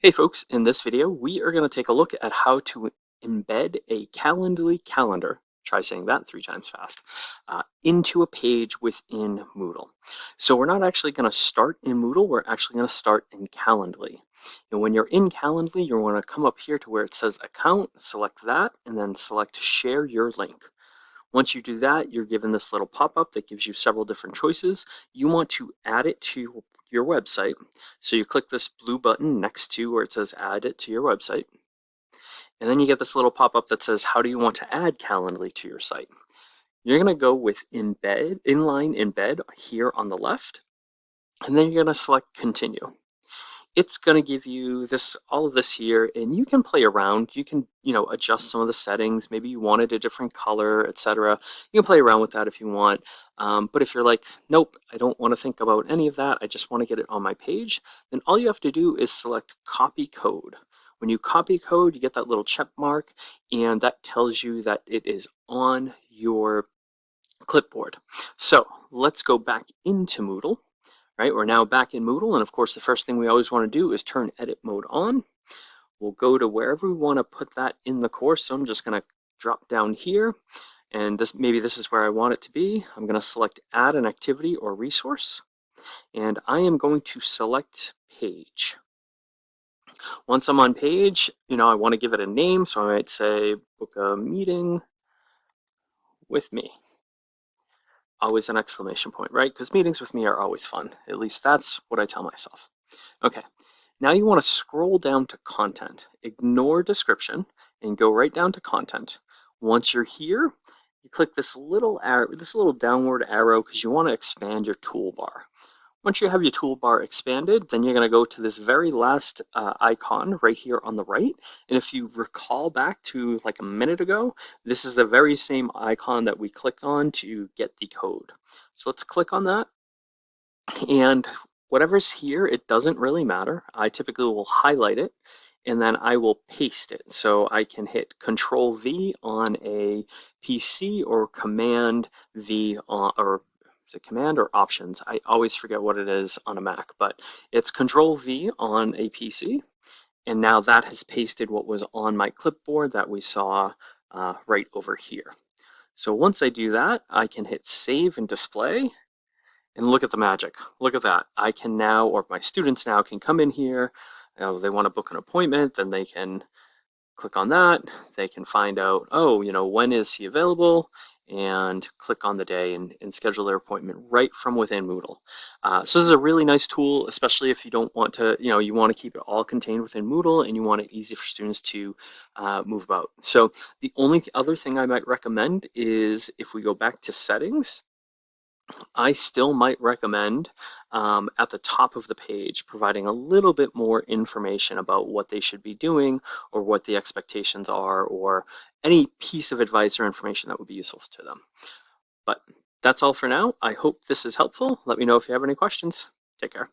Hey folks, in this video we are going to take a look at how to embed a Calendly calendar, try saying that three times fast, uh, into a page within Moodle. So we're not actually going to start in Moodle, we're actually going to start in Calendly. And when you're in Calendly, you want to come up here to where it says account, select that, and then select share your link. Once you do that, you're given this little pop-up that gives you several different choices. You want to add it to your website. So you click this blue button next to where it says add it to your website. And then you get this little pop-up that says, how do you want to add Calendly to your site? You're gonna go with embed, inline embed here on the left, and then you're gonna select continue it's going to give you this all of this here and you can play around. You can you know adjust some of the settings. Maybe you wanted a different color etc you can play around with that if you want. Um, but if you're like nope I don't want to think about any of that. I just want to get it on my page then all you have to do is select copy code. When you copy code you get that little check mark and that tells you that it is on your clipboard. So let's go back into Moodle right? We're now back in Moodle, and of course, the first thing we always want to do is turn edit mode on. We'll go to wherever we want to put that in the course. So I'm just going to drop down here, and this maybe this is where I want it to be. I'm going to select add an activity or resource, and I am going to select page. Once I'm on page, you know, I want to give it a name, so I might say book a meeting with me always an exclamation point, right? Because meetings with me are always fun. At least that's what I tell myself. Okay, now you want to scroll down to content. Ignore description and go right down to content. Once you're here, you click this little arrow, this little downward arrow because you want to expand your toolbar. Once you have your toolbar expanded, then you're going to go to this very last uh, icon right here on the right. And if you recall back to like a minute ago, this is the very same icon that we clicked on to get the code. So let's click on that. And whatever's here, it doesn't really matter. I typically will highlight it and then I will paste it. So I can hit Control V on a PC or Command V on, or is it command or options? I always forget what it is on a Mac, but it's control V on a PC. And now that has pasted what was on my clipboard that we saw uh, right over here. So once I do that, I can hit save and display and look at the magic. Look at that. I can now, or my students now can come in here. You know, they want to book an appointment, then they can click on that. They can find out, oh, you know, when is he available? and click on the day and, and, schedule their appointment right from within Moodle. Uh, so this is a really nice tool, especially if you don't want to, you know, you want to keep it all contained within Moodle and you want it easy for students to uh, move about. So the only other thing I might recommend is if we go back to settings, I still might recommend um, at the top of the page providing a little bit more information about what they should be doing or what the expectations are or any piece of advice or information that would be useful to them. But that's all for now. I hope this is helpful. Let me know if you have any questions. Take care.